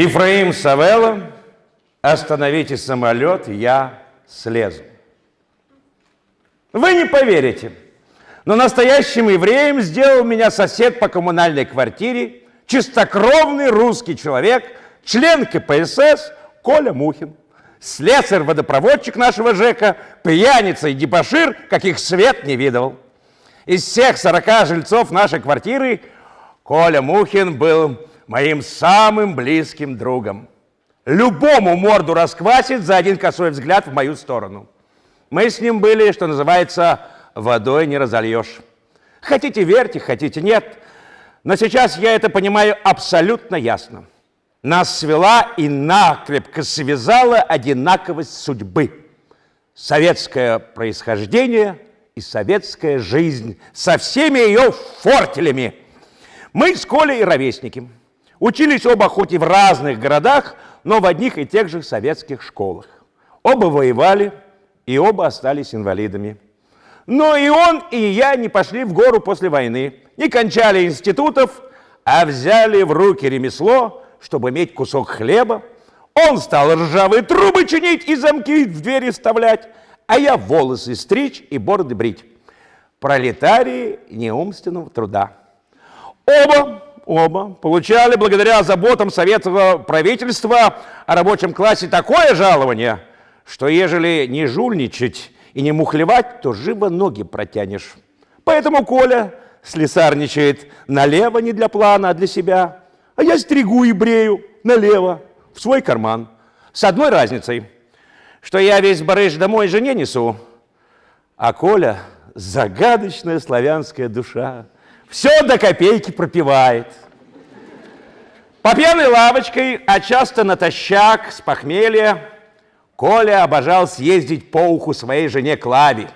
Ифраим Савелла, остановите самолет, я слезу. Вы не поверите, но настоящим евреем сделал меня сосед по коммунальной квартире, чистокровный русский человек, член КПСС Коля Мухин. Слесарь-водопроводчик нашего ЖЭКа, пьяница и дебошир, каких свет не видывал. Из всех 40 жильцов нашей квартиры Коля Мухин был моим самым близким другом. Любому морду расквасит за один косой взгляд в мою сторону. Мы с ним были, что называется, водой не разольешь. Хотите верьте, хотите нет. Но сейчас я это понимаю абсолютно ясно. Нас свела и накрепко связала одинаковость судьбы. Советское происхождение и советская жизнь со всеми ее фортелями. Мы с Колей ровесники. Учились оба хоть и в разных городах, но в одних и тех же советских школах. Оба воевали, и оба остались инвалидами. Но и он, и я не пошли в гору после войны, не кончали институтов, а взяли в руки ремесло, чтобы иметь кусок хлеба. Он стал ржавые трубы чинить и замки в двери вставлять, а я волосы стричь и бороды брить. Пролетарии неумственного труда. Оба Оба получали благодаря заботам советского правительства о рабочем классе такое жалование, что ежели не жульничать и не мухлевать, то живо ноги протянешь. Поэтому Коля слесарничает налево не для плана, а для себя, а я стригу и брею налево, в свой карман. С одной разницей, что я весь барыш домой жене несу, а Коля – загадочная славянская душа – все до копейки пропивает. По пьяной лавочкой, а часто натощак, с похмелья, Коля обожал съездить по уху своей жене Клаве,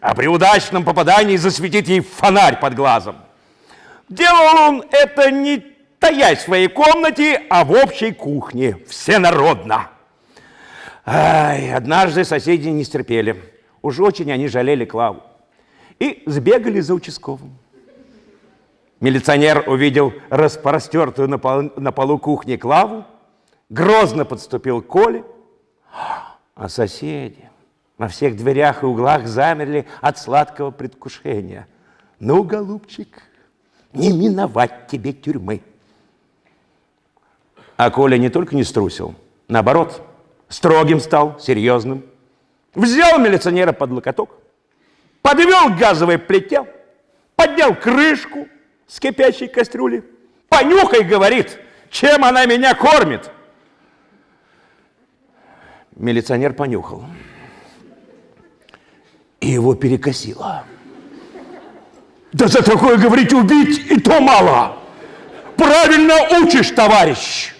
а при удачном попадании засветить ей фонарь под глазом. Делал он это не таясь в своей комнате, а в общей кухне, всенародно. Ай, однажды соседи не стерпели. Уж очень они жалели Клаву. И сбегали за участковым. Милиционер увидел распростертую на, пол, на полу кухни Клаву, грозно подступил к Коле, а соседи на всех дверях и углах замерли от сладкого предвкушения. Ну, голубчик, не миновать тебе тюрьмы. А Коля не только не струсил, наоборот, строгим стал, серьезным. Взял милиционера под локоток, подвел к газовой плите, поднял крышку, с кипящей кастрюли. Понюхай, говорит, чем она меня кормит. Милиционер понюхал. И его перекосило. Да за такое, говорить, убить и то мало. Правильно учишь, товарищ.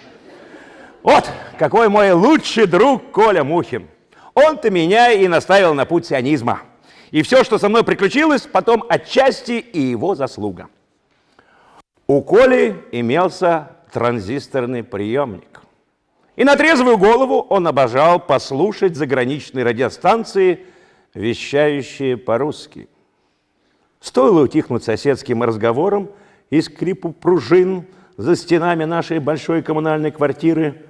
Вот какой мой лучший друг Коля Мухин. Он-то меня и наставил на путь сионизма. И все, что со мной приключилось, потом отчасти и его заслуга. У Коли имелся транзисторный приемник. И на трезвую голову он обожал послушать заграничные радиостанции, вещающие по-русски. Стоило утихнуть соседским разговором и скрипу пружин за стенами нашей большой коммунальной квартиры,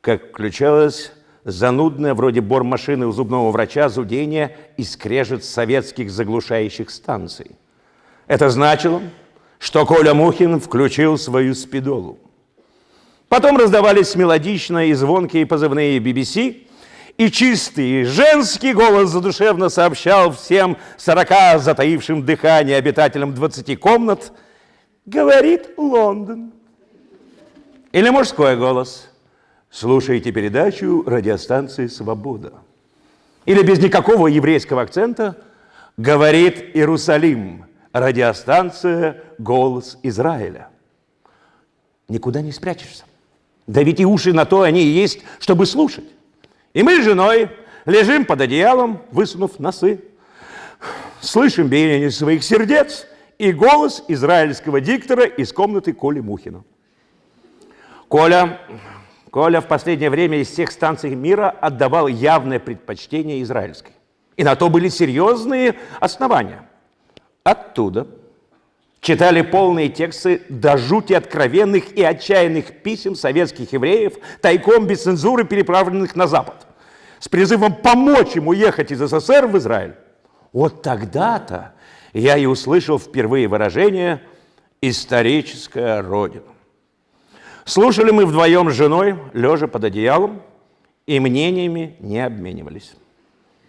как включалось занудное, вроде бормашины у зубного врача, зудение и скрежет советских заглушающих станций. Это значило, что Коля Мухин включил свою спидолу. Потом раздавались мелодичные и звонкие позывные BBC, и чистый женский голос задушевно сообщал всем сорока затаившим дыхание обитателям двадцати комнат «Говорит Лондон». Или мужской голос «Слушайте передачу радиостанции «Свобода». Или без никакого еврейского акцента «Говорит Иерусалим» радиостанция «Голос Израиля». Никуда не спрячешься. Да ведь и уши на то они и есть, чтобы слушать. И мы с женой лежим под одеялом, высунув носы, слышим биение своих сердец и голос израильского диктора из комнаты Коли Мухина. Коля, Коля в последнее время из всех станций мира отдавал явное предпочтение израильской. И на то были серьезные основания. Оттуда, читали полные тексты до жути откровенных и отчаянных писем советских евреев, тайком без цензуры переправленных на Запад, с призывом помочь им уехать из СССР в Израиль. Вот тогда-то я и услышал впервые выражение «историческая родина». Слушали мы вдвоем с женой, лежа под одеялом, и мнениями не обменивались.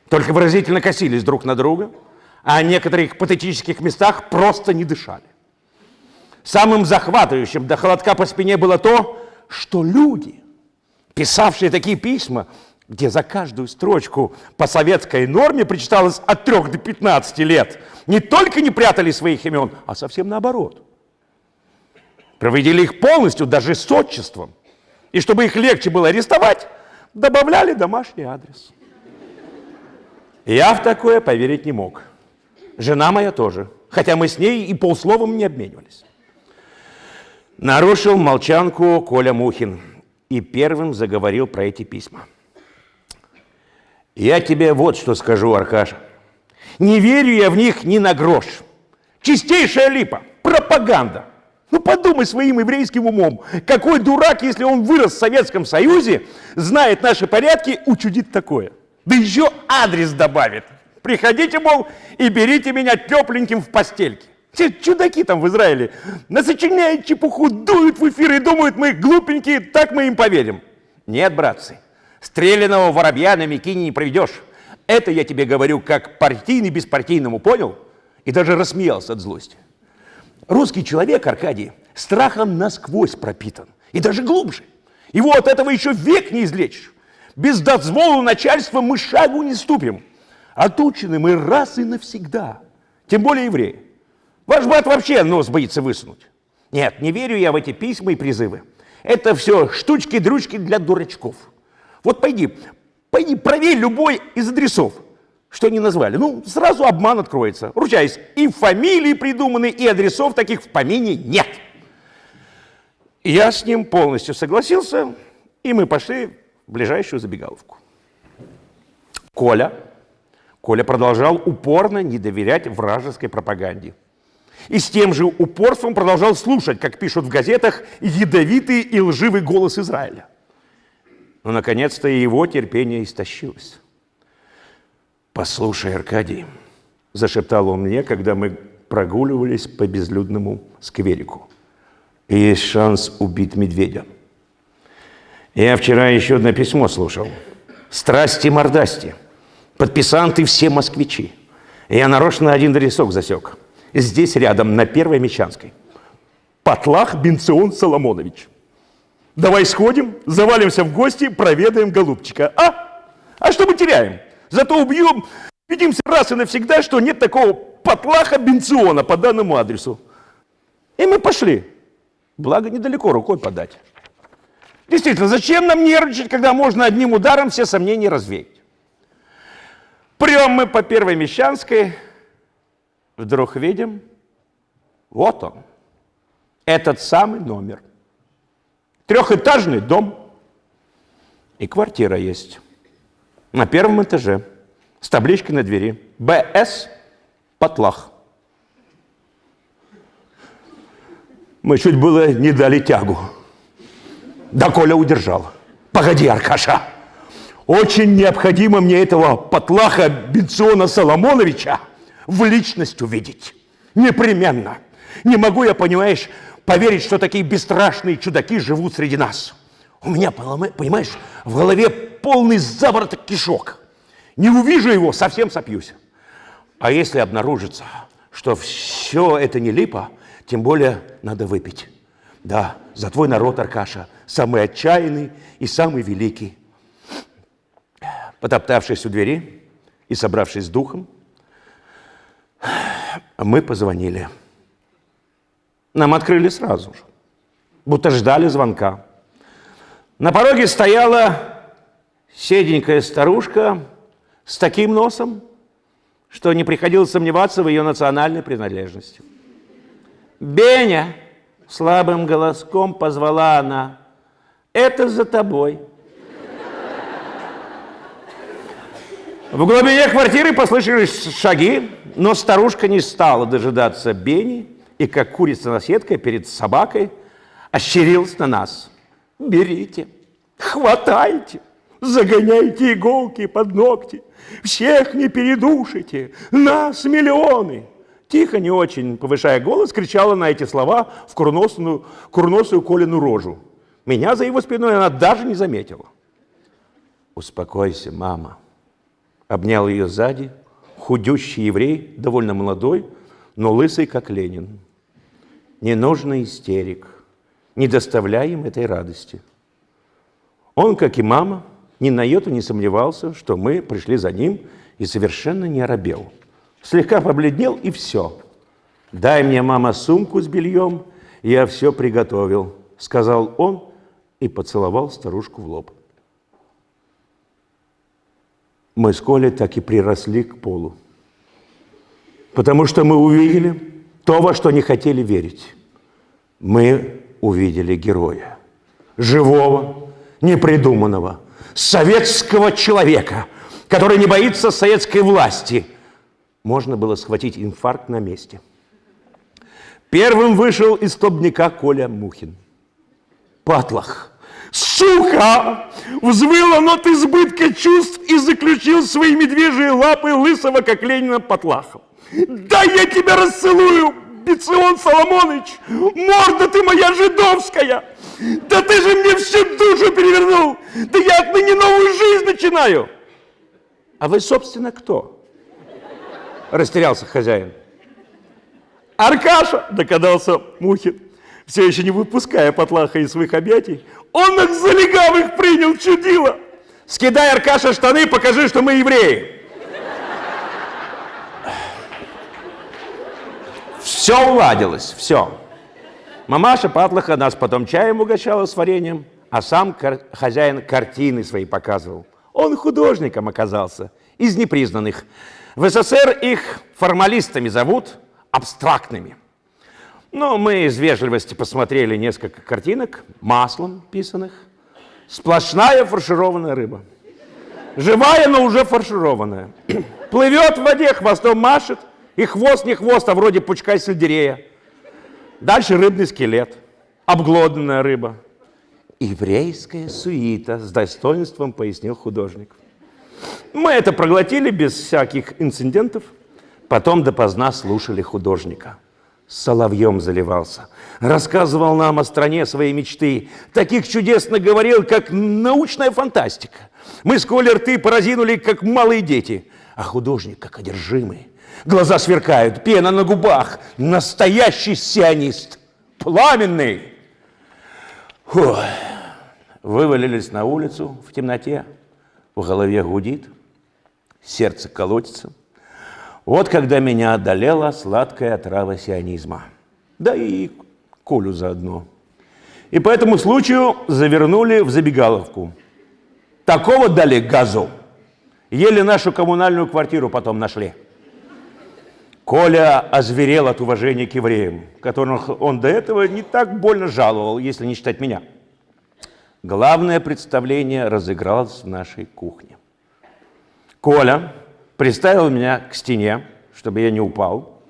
Только выразительно косились друг на друга, а в некоторых патетических местах просто не дышали. Самым захватывающим до холодка по спине было то, что люди, писавшие такие письма, где за каждую строчку по советской норме причиталось от 3 до 15 лет, не только не прятали своих имен, а совсем наоборот. Проводили их полностью, даже с отчеством. И чтобы их легче было арестовать, добавляли домашний адрес. Я в такое поверить не мог. Жена моя тоже, хотя мы с ней и полсловом не обменивались. Нарушил молчанку Коля Мухин и первым заговорил про эти письма. Я тебе вот что скажу, Аркаша. Не верю я в них ни на грош. Чистейшая липа, пропаганда. Ну подумай своим еврейским умом, какой дурак, если он вырос в Советском Союзе, знает наши порядки, учудит такое. Да еще адрес добавит. Приходите, мол, и берите меня тепленьким в постельке. Все чудаки там в Израиле насочиняют чепуху, дуют в эфир и думают, мы глупенькие, так мы им поверим. Нет, братцы, Стрелянного воробья на Микине не проведешь. Это я тебе говорю как партийный беспартийному, понял? И даже рассмеялся от злости. Русский человек, Аркадий, страхом насквозь пропитан. И даже глубже. Его от этого еще век не излечишь. Без дозволу начальства мы шагу не ступим. Отучены мы раз и навсегда. Тем более евреи. Ваш брат вообще нос боится высунуть. Нет, не верю я в эти письма и призывы. Это все штучки-дрючки для дурачков. Вот пойди, пойди, проверь любой из адресов, что они назвали. Ну, сразу обман откроется. Ручаюсь, и фамилии придуманы, и адресов таких в помине нет. Я с ним полностью согласился, и мы пошли в ближайшую забегаловку. Коля, Коля продолжал упорно не доверять вражеской пропаганде. И с тем же упорством продолжал слушать, как пишут в газетах, ядовитый и лживый голос Израиля. Но, наконец-то, его терпение истощилось. «Послушай, Аркадий», – зашептал он мне, когда мы прогуливались по безлюдному скверику. «Есть шанс убить медведя». Я вчера еще одно письмо слушал. «Страсти-мордасти». Подписанты все москвичи. Я нарочно один адресок засек. Здесь рядом, на Первой Мещанской. Потлах Бенцион Соломонович. Давай сходим, завалимся в гости, проведаем голубчика. А? А что мы теряем? Зато убьем, убедимся раз и навсегда, что нет такого потлаха бенциона по данному адресу. И мы пошли. Благо, недалеко рукой подать. Действительно, зачем нам нервничать, когда можно одним ударом все сомнения развеять? Прям мы по Первой Мещанской, вдруг видим, вот он, этот самый номер. Трехэтажный дом. И квартира есть. На первом этаже. С табличкой на двери. БС Потлах. Мы чуть было не дали тягу. Да Коля удержал. Погоди, Аркаша. Очень необходимо мне этого Потлаха Бенциона Соломоновича в личность увидеть. Непременно. Не могу я, понимаешь, поверить, что такие бесстрашные чудаки живут среди нас. У меня, понимаешь, в голове полный завороток кишок. Не увижу его, совсем сопьюсь. А если обнаружится, что все это не липа, тем более надо выпить. Да, за твой народ, Аркаша, самый отчаянный и самый великий. Потоптавшись у двери и собравшись с духом, мы позвонили. Нам открыли сразу же, будто ждали звонка. На пороге стояла седенькая старушка с таким носом, что не приходилось сомневаться в ее национальной принадлежности. «Беня!» – слабым голоском позвала она. «Это за тобой». В глубине квартиры послышались шаги, но старушка не стала дожидаться Бени и как курица-наседка перед собакой ощерился на нас. Берите, хватайте, загоняйте иголки под ногти, всех не передушите, нас миллионы. Тихо, не очень повышая голос, кричала на эти слова в курносую, курносую Колину рожу. Меня за его спиной она даже не заметила. «Успокойся, мама», — обнял ее сзади, худющий еврей, довольно молодой, но лысый, как Ленин. Не нужно истерик, не доставляй им этой радости. Он, как и мама, ни на йоту не сомневался, что мы пришли за ним и совершенно не оробел. Слегка побледнел и все. «Дай мне, мама, сумку с бельем, я все приготовил», — сказал он и поцеловал старушку в лоб. Мы с Колей так и приросли к полу, потому что мы увидели то, во что не хотели верить. Мы увидели героя, живого, непридуманного, советского человека, который не боится советской власти. Можно было схватить инфаркт на месте. Первым вышел из столбняка Коля Мухин. Патлах. Сука! Взвыл он от избытка чувств и заключил свои медвежьи лапы лысого, как Ленина, Патлахом. Да я тебя расцелую, Бецион Соломонович! Морда ты моя жидовская! Да ты же мне всю душу перевернул! Да я отныне новую жизнь начинаю! А вы, собственно, кто? Растерялся хозяин. Аркаша, догадался Мухин, все еще не выпуская Потлаха из своих объятий. Он их за легавых принял, чудило! Скидай, Аркаша, штаны, покажи, что мы евреи. Все уладилось, все. Мамаша Патлаха нас потом чаем угощала с вареньем, а сам кар хозяин картины свои показывал. Он художником оказался, из непризнанных. В СССР их формалистами зовут, абстрактными. Но мы из вежливости посмотрели несколько картинок, маслом писанных. Сплошная фаршированная рыба. Живая, но уже фаршированная. Плывет в воде, хвостом машет, и хвост не хвост, а вроде пучка сельдерея. Дальше рыбный скелет, обглоданная рыба. Еврейская суита, с достоинством пояснил художник. Мы это проглотили без всяких инцидентов, потом допоздна слушали художника. Соловьем заливался, рассказывал нам о стране своей мечты, таких чудесно говорил, как научная фантастика. Мы с Колей рты поразинули, как малые дети, а художник как одержимый. Глаза сверкают, пена на губах. Настоящий сионист. Пламенный. Фу. Вывалились на улицу в темноте. В голове гудит. Сердце колотится. Вот когда меня одолела сладкая отрава сионизма. Да и Колю заодно. И по этому случаю завернули в забегаловку. Такого дали газу. Еле нашу коммунальную квартиру потом нашли. Коля озверел от уважения к евреям, которых он до этого не так больно жаловал, если не считать меня. Главное представление разыгралось в нашей кухне. Коля приставил меня к стене, чтобы я не упал,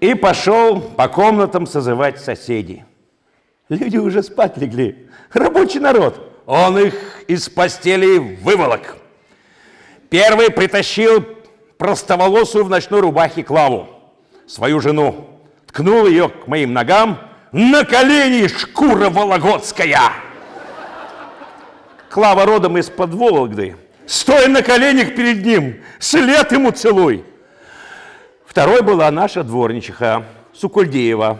и пошел по комнатам созывать соседей. Люди уже спать легли, рабочий народ. Он их из постели выволок. Первый притащил простоволосую в ночной рубахе Клаву, свою жену, ткнул ее к моим ногам, на колени шкура вологодская. Клава родом из-под Вологды, стоя на коленях перед ним, след ему целуй. Второй была наша дворничиха, Сукульдеева.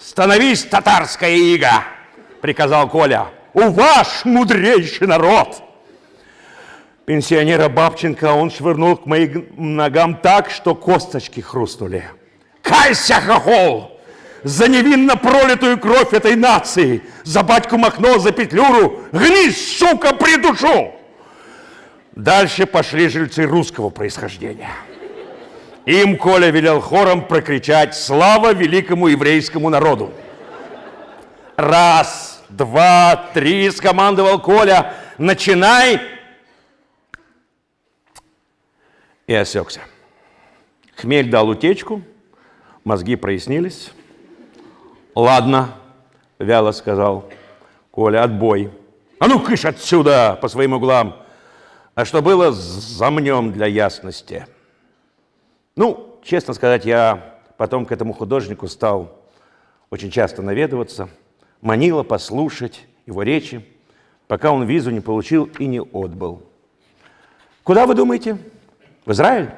«Становись, татарская ига!» — приказал Коля. «У ваш мудрейший народ!» пенсионера Бабченко он швырнул к моим ногам так, что косточки хрустнули. Кайся, хохол! За невинно пролитую кровь этой нации! За батьку Махно, за Петлюру! Гнись, сука, придушу! Дальше пошли жильцы русского происхождения. Им Коля велел хором прокричать «Слава великому еврейскому народу!» Раз, два, три, скомандовал Коля, начинай и осекся. Хмель дал утечку, мозги прояснились, Ладно, вяло сказал Коля, отбой. А ну, кыш отсюда по своим углам. А что было, замнем для ясности. Ну, честно сказать, я потом к этому художнику стал очень часто наведываться, манило послушать его речи, пока он визу не получил и не отбыл. Куда вы думаете? В Израиль?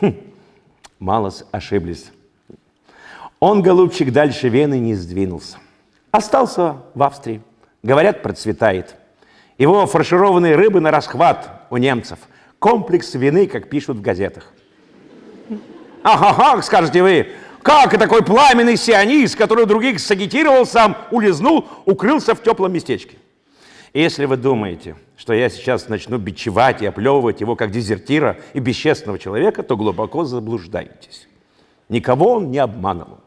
Хм, мало ошиблись. Он, голубчик, дальше Вены не сдвинулся. Остался в Австрии. Говорят, процветает. Его фаршированные рыбы на расхват у немцев. Комплекс вины, как пишут в газетах. Ага, скажете вы, как и такой пламенный сионист, который других сагитировал, сам улизнул, укрылся в теплом местечке. Если вы думаете, что я сейчас начну бичевать и оплевывать его как дезертира и бесчестного человека, то глубоко заблуждаетесь. Никого он не обманывал.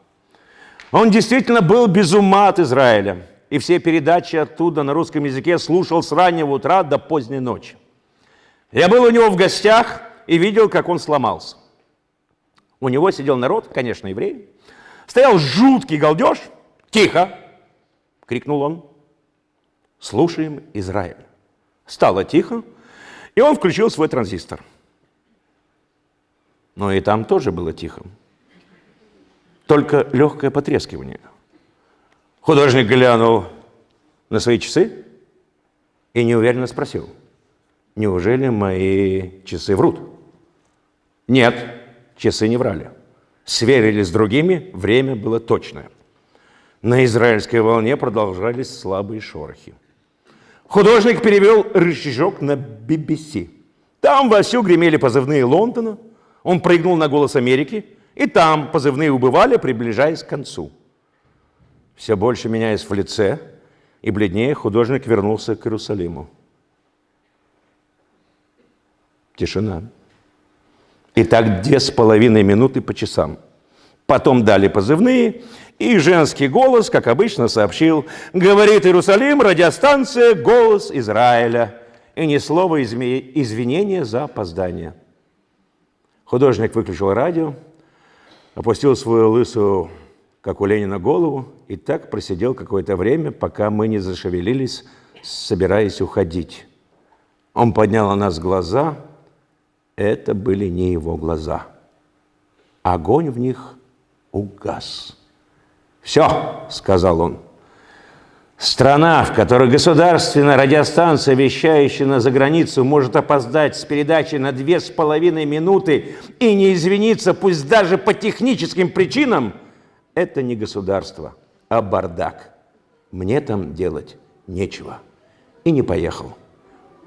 Он действительно был без ума от Израиля. И все передачи оттуда на русском языке слушал с раннего утра до поздней ночи. Я был у него в гостях и видел, как он сломался. У него сидел народ, конечно, евреи. Стоял жуткий галдеж. «Тихо!» — крикнул он. «Слушаем Израиль». Стало тихо, и он включил свой транзистор. Но и там тоже было тихо. Только легкое потрескивание. Художник глянул на свои часы и неуверенно спросил, неужели мои часы врут? Нет, часы не врали. Сверили с другими, время было точное. На израильской волне продолжались слабые шорохи. Художник перевел рычажок на BBC. Там вовсю гремели позывные Лондона. Он прыгнул на голос Америки, и там позывные убывали, приближаясь к концу. Все больше меняясь в лице, и бледнее художник вернулся к Иерусалиму. Тишина. И так две с половиной минуты по часам. Потом дали позывные, и женский голос, как обычно, сообщил, говорит Иерусалим, радиостанция «Голос Израиля». И ни слова извинения за опоздание. Художник выключил радио, опустил свою лысую, как у Ленина, голову и так просидел какое-то время, пока мы не зашевелились, собираясь уходить. Он поднял на нас глаза – это были не его глаза. Огонь в них угас. «Все», — сказал он, — «страна, в которой государственная радиостанция, вещающая на заграницу, может опоздать с передачей на две с половиной минуты и не извиниться, пусть даже по техническим причинам, это не государство, а бардак. Мне там делать нечего». И не поехал.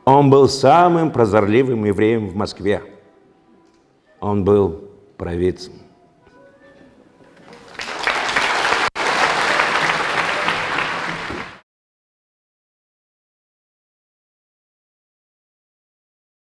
Он был самым прозорливым евреем в Москве. Он был провидцем.